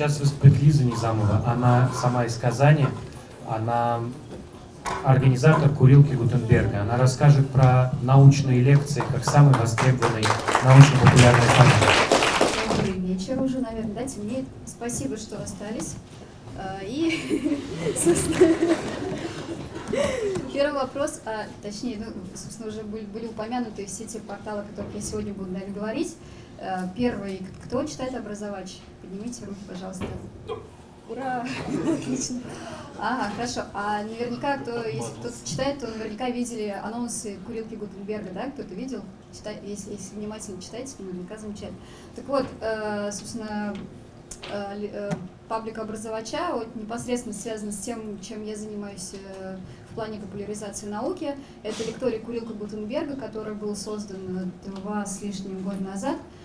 сейчас выступит Лиза Низамова. Она сама из Казани. Она организатор курилки Гутенберга. Она расскажет про научные лекции как самый востребованный научно-популярный формат. Добрый вечер уже, наверное, да, темнеет. Спасибо, что остались. А, и, первый вопрос, а, точнее, ну, собственно, уже были, были упомянуты все те порталы, о которых я сегодня буду наверное, говорить. А, первый, кто читает образовач? Поднимите руки, пожалуйста. Ура! Отлично. Ага, хорошо. А наверняка, кто, если кто-то читает, то наверняка видели анонсы курилки Гутенберга, да? Кто-то видел? Читай, если, если внимательно читаете, то наверняка замечательно. Так вот, э, собственно, э, э, паблик образовача вот, непосредственно связан с тем, чем я занимаюсь э, в плане популяризации науки. Это лекторий Курилка Гутенберга, который был создан два с лишним года назад. Э,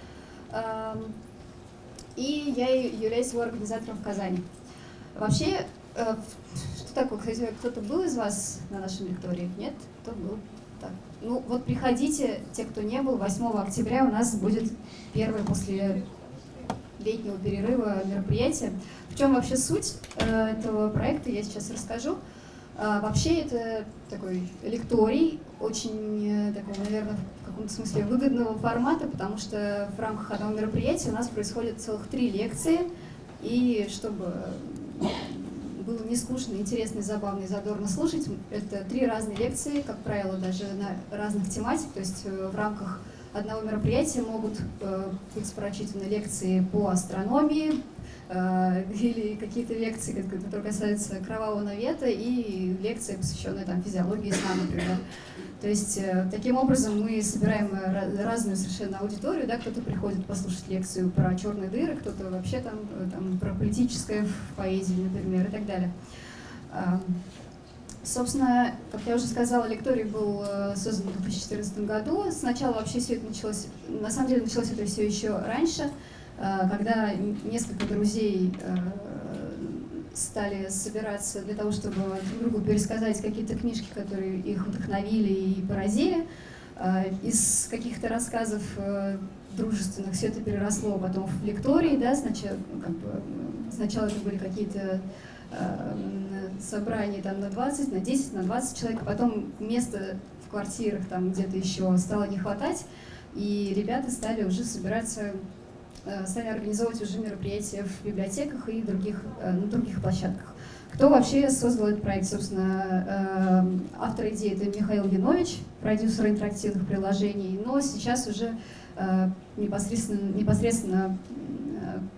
и я являюсь его организатором в Казани. Вообще, э, что такое, кстати, кто-то был из вас на нашем лектории? Нет? Кто был? Так. Ну вот приходите, те, кто не был, 8 октября у нас будет первое после летнего перерыва мероприятие. В чем вообще суть э, этого проекта, я сейчас расскажу. А, вообще это такой лекторий, очень э, такой, наверное, в каком-то смысле выгодного формата, потому что в рамках одного мероприятия у нас происходит целых три лекции, и чтобы было не скучно, интересно, забавно и задорно слушать. Это три разные лекции, как правило, даже на разных тематик, то есть э, в рамках одного мероприятия могут э, быть прочитаны лекции по астрономии, или какие-то лекции, которые касаются кровавого навета, и лекции, посвященные там, физиологии сна, например. То есть э, таким образом мы собираем э, разную совершенно аудиторию, да, кто-то приходит послушать лекцию про черные дыры, кто-то вообще там, э, там про политическое в поэзии, например, и так далее. Собственно, как я уже сказала, лекторий был создан в 2014 году. Сначала вообще все это началось, на самом деле началось это все еще раньше, когда несколько друзей стали собираться для того, чтобы друг другу пересказать какие-то книжки, которые их вдохновили и поразили. А, из каких-то рассказов э, дружественных все это переросло потом в лектории, да, сначала, ну, как бы, сначала это были какие-то э, собрания там на 20, на 10, на 20 человек, а потом места в квартирах там где-то еще стало не хватать, и ребята стали уже собираться Э, стали организовывать уже мероприятия в библиотеках и других, э, на других площадках. Кто вообще создал этот проект? Собственно, э, автор идеи это Михаил Янович, продюсер интерактивных приложений, но сейчас уже непосредственно, непосредственно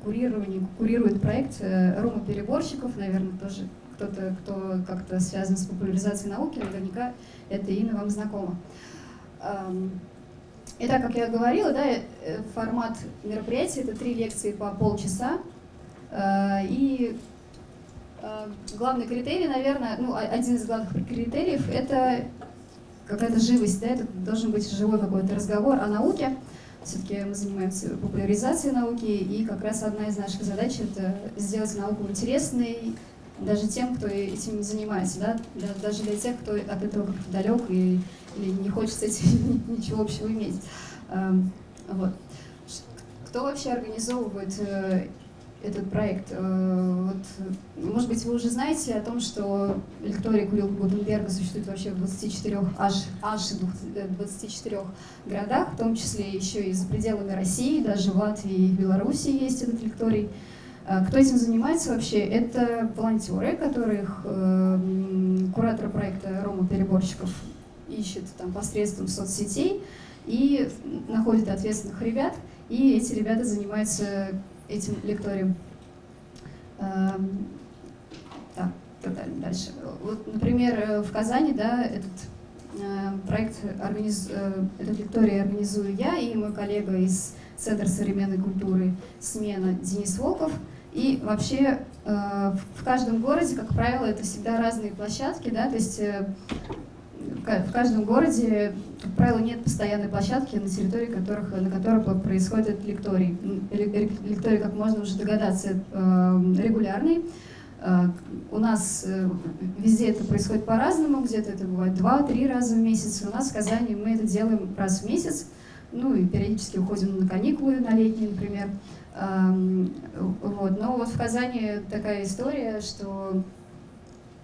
курирование, курирует проект Рома Переборщиков, наверное, тоже кто-то, кто как-то связан с популяризацией науки, наверняка это имя вам знакомо. Итак, как я говорила, да, э, формат мероприятия — это три лекции по полчаса. Э, и э, главный критерий, наверное, ну, один из главных критериев — это какая-то живость, да, это должен быть живой какой-то разговор о науке. Все-таки мы занимаемся популяризацией науки, и как раз одна из наших задач — это сделать науку интересной даже тем, кто этим занимается, да, даже для тех, кто от этого как-то далек и или не хочет с этим ничего общего иметь. Эм, вот. Кто вообще организовывает э, этот проект? Э, вот, может быть, вы уже знаете о том, что лектория Курилка Гутенберга существует вообще в 24, аж, аж 24 городах, в том числе еще и за пределами России, даже в Латвии и Беларуси есть этот лекторий. Э, кто этим занимается вообще? Это волонтеры, которых э, куратор проекта Рома Переборщиков ищет там посредством соцсетей и находит ответственных ребят, и эти ребята занимаются этим лекторием. Эм, так, дальше. Вот, например, в Казани, да, этот э, проект, организ... Э, этот лекторий организую я и мой коллега из Центра современной культуры «Смена» Денис Волков. И вообще э, в каждом городе, как правило, это всегда разные площадки, да, то есть в каждом городе, как правило, нет постоянной площадки, на территории которых, на которых происходит лекторий. Лекторий, как можно уже догадаться, э, регулярный. Э, у нас э, везде это происходит по-разному, где-то это бывает два-три раза в месяц. У нас в Казани мы это делаем раз в месяц, ну и периодически уходим на каникулы, на летние, например. Вот. Но вот в Казани такая история, что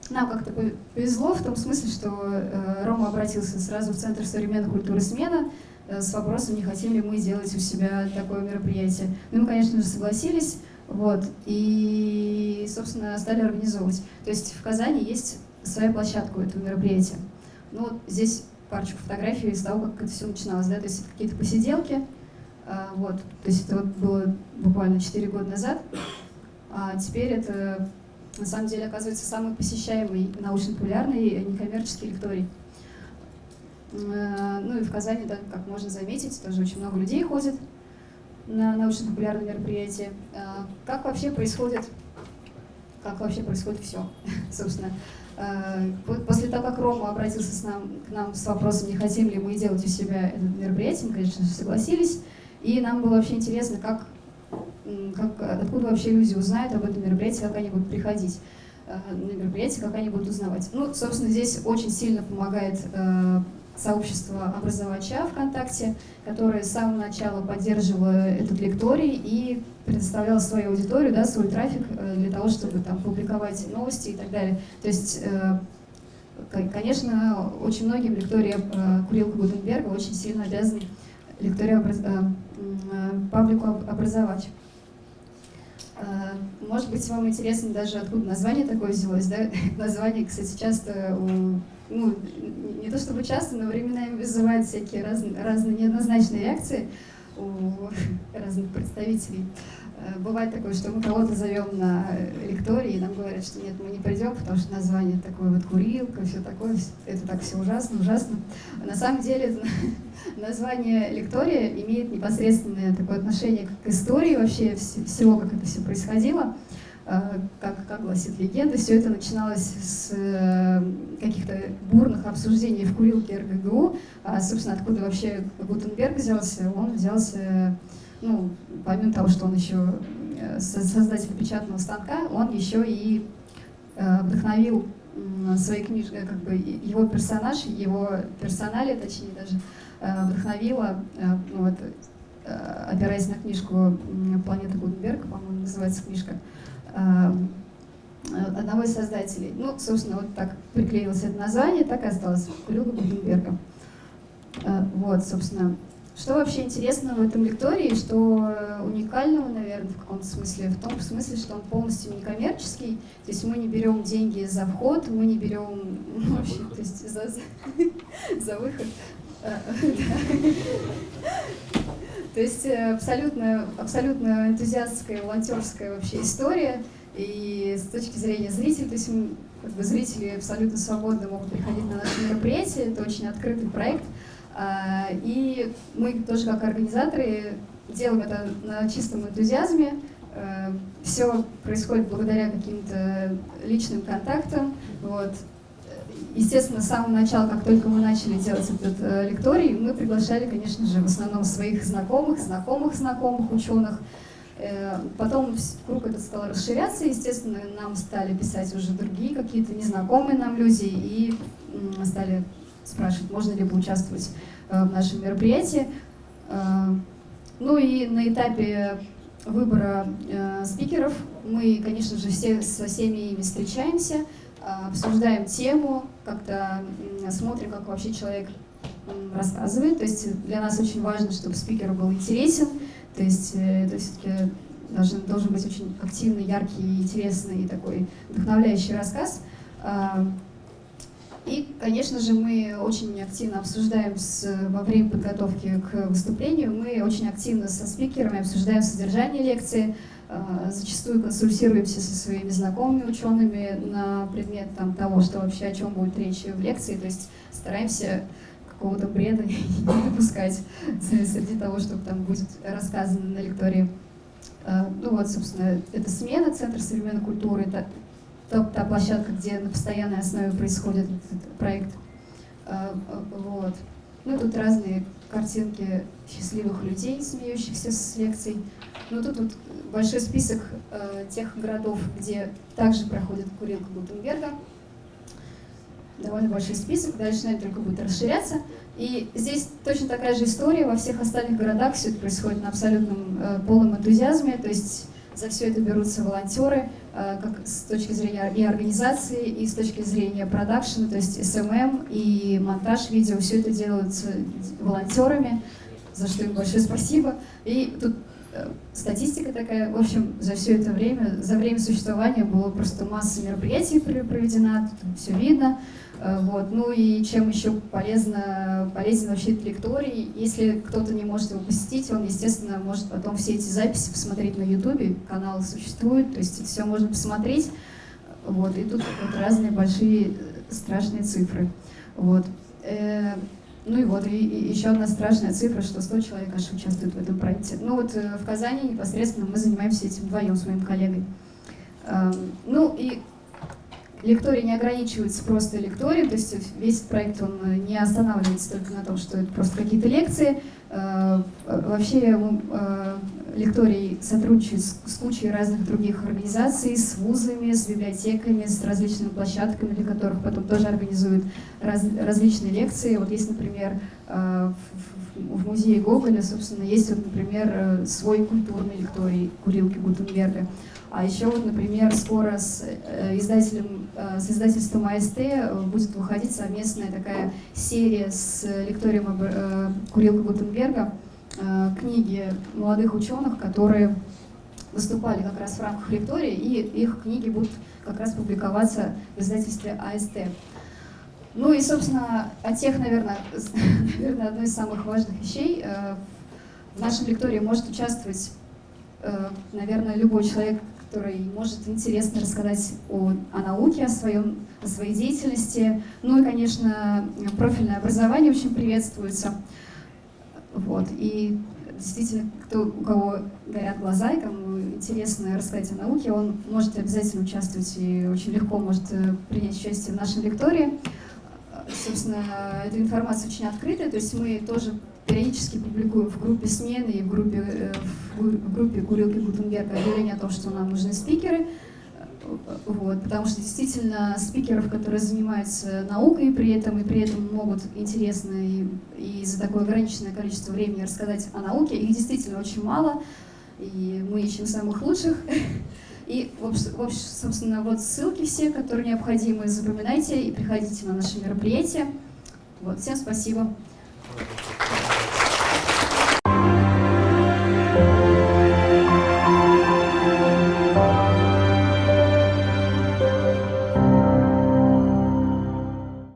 нам как-то повезло в том смысле, что э, Рома обратился сразу в Центр современной культуры «Смена» э, с вопросом, не хотим ли мы сделать у себя такое мероприятие. Ну, мы, конечно же, согласились, вот, и, собственно, стали организовывать. То есть в Казани есть своя площадка этого мероприятия. Ну, вот здесь парочку фотографий из того, как это все начиналось, да, то есть какие-то посиделки, вот, то есть это вот было буквально 4 года назад, а теперь это на самом деле оказывается самый посещаемый научно-популярный некоммерческий лекторий. А, ну и в Казани, да, как можно заметить, тоже очень много людей ходит на научно-популярные мероприятия. А, как вообще происходит, как вообще происходит все, собственно. После того, как Рома обратился с нам, к нам с вопросом, не хотим ли мы делать у себя это мероприятие, мы, конечно же, согласились. И нам было вообще интересно, как, как, откуда вообще люди узнают об этом мероприятии, как они будут приходить э, на мероприятие, как они будут узнавать. Ну, собственно, здесь очень сильно помогает э, сообщество образовача ВКонтакте, которое с самого начала поддерживало этот лекторий и предоставляло свою аудиторию, да, свой трафик э, для того, чтобы там публиковать новости и так далее. То есть, конечно, очень многим лектория Курилка Гутенберга очень сильно обязаны. Э, паблику образовать. Э, может быть, вам интересно даже, откуда название такое взялось, да? Название, кстати, часто, ну, не то чтобы часто, но временами вызывает всякие разные, разные неоднозначные реакции у разных представителей. Э, бывает такое, что мы кого-то зовем на лектории, и нам говорят, что нет, мы не придем, потому что название такое вот курилка, все такое, это так все ужасно, ужасно. На самом деле название лектория имеет непосредственное такое отношение к истории вообще всего, как это все происходило. Э, как, как гласит легенда, все это начиналось с э, каких-то бурных обсуждений в курилке РГГУ. А, собственно, откуда вообще Гутенберг взялся? Он взялся ну, помимо того, что он еще э, создатель печатного станка, он еще и э, вдохновил своей книжкой, э, как бы его персонаж, его персоналия, точнее даже, вдохновила, вот, опираясь на книжку «Планета Гутенберга», по-моему, называется книжка, одного из создателей. Ну, собственно, вот так приклеилось это название, так и осталось Кулюга Гутенберга. Вот, собственно, что вообще интересно в этом лектории, что э, уникального, наверное, в каком-то смысле, в том смысле, что он полностью некоммерческий, то есть мы не берем деньги за вход, мы не берем ну, вообще, то есть за, за, за выход. Э, то есть э, абсолютно, абсолютно энтузиастская, волонтерская вообще история. И с точки зрения зрителей, то есть как бы, зрители абсолютно свободно могут приходить на наши мероприятия, это очень открытый проект. А, и мы тоже как организаторы делаем это на чистом энтузиазме. А, Все происходит благодаря каким-то личным контактам. Вот. Естественно, с самого начала, как только мы начали делать этот э, лекторий, мы приглашали, конечно же, в основном своих знакомых, знакомых знакомых ученых. Э, потом круг этот стал расширяться, естественно, нам стали писать уже другие какие-то незнакомые нам люди и стали спрашивает, можно ли поучаствовать э, в нашем мероприятии. Э, ну и на этапе выбора э, спикеров мы, конечно же, все со всеми ими встречаемся, обсуждаем тему, как-то смотрим, как вообще человек рассказывает. То есть для нас очень важно, чтобы спикер был интересен, то есть это все-таки должен, должен быть очень активный, яркий, интересный и такой вдохновляющий рассказ. И, конечно же, мы очень активно обсуждаем с, во время подготовки к выступлению, мы очень активно со спикерами обсуждаем содержание лекции, э, зачастую консультируемся со своими знакомыми учеными на предмет там, того, что вообще о чем будет речь в лекции, то есть стараемся какого-то бреда не допускать среди того, что там будет рассказано на лектории. Э, ну вот, собственно, это смена, Центр современной культуры, та, та площадка, где на постоянной основе происходит этот проект. А, а, вот. Ну, тут разные картинки счастливых людей, смеющихся с лекций. Ну, тут вот большой список э, тех городов, где также проходит курилка Гутенберга. довольно большой список, дальше, наверное, только будет расширяться. И здесь точно такая же история, во всех остальных городах все это происходит на абсолютном э, полном энтузиазме, то есть за все это берутся волонтеры, э, как с точки зрения и организации, и с точки зрения продакшена, то есть SMM и монтаж видео, все это делается волонтерами, за что им большое спасибо. И тут э, статистика такая, в общем, за все это время, за время существования было просто масса мероприятий проведена, тут все видно. Э, вот. Ну и чем еще полезно, полезен вообще этот. Если кто-то не может его посетить, он, естественно, может потом все эти записи посмотреть на ютубе, канал существует, то есть это все можно посмотреть. Вот. И тут вот разные большие страшные цифры. Вот. Э, ну и вот, и, и еще одна страшная цифра, что 100 человек аж участвуют в этом проекте. Ну вот э, в Казани непосредственно мы занимаемся этим вдвоем с моим коллегой. Эм, ну и лекторий не ограничивается просто лекторием, то есть весь проект он не останавливается только на том, что это просто какие-то лекции. Э, вообще э, лекторий сотрудничает с кучей разных других организаций, с вузами, с библиотеками, с различными площадками, для которых потом тоже организуют раз, различные лекции. Вот есть, например, э, в музее Гоголя, собственно, есть, вот, например, свой культурный лекторий Курилки Гутенберга. А еще вот, например, скоро с э, издателем, э, с издательством АСТ э, будет выходить совместная такая серия с лекторием Курилка Гутенберга, книги молодых ученых, которые выступали как раз в рамках лектории, и их книги будут как раз публиковаться в издательстве АСТ. Ну и, собственно, о тех, наверное, наверное одной из самых важных вещей. В нашем лектории может участвовать, наверное, любой человек, который может интересно рассказать о, о науке, о, своем, о своей деятельности. Ну и, конечно, профильное образование очень приветствуется. Вот. И действительно, кто, у кого горят глаза и кому интересно рассказать о науке, он может обязательно участвовать и очень легко может э, принять участие в нашем лектории. Собственно, эта информация очень открытая, то есть мы тоже периодически публикуем в группе смены и в группе, э, в группе Курилки Гутенберга объявление о том, что нам нужны спикеры. Вот, потому что действительно спикеров, которые занимаются наукой при этом и при этом могут интересно и, и за такое ограниченное количество времени рассказать о науке, их действительно очень мало, и мы ищем самых лучших. И, собственно, вот ссылки все, которые необходимы, запоминайте и приходите на наши мероприятия. Вот, всем спасибо. You.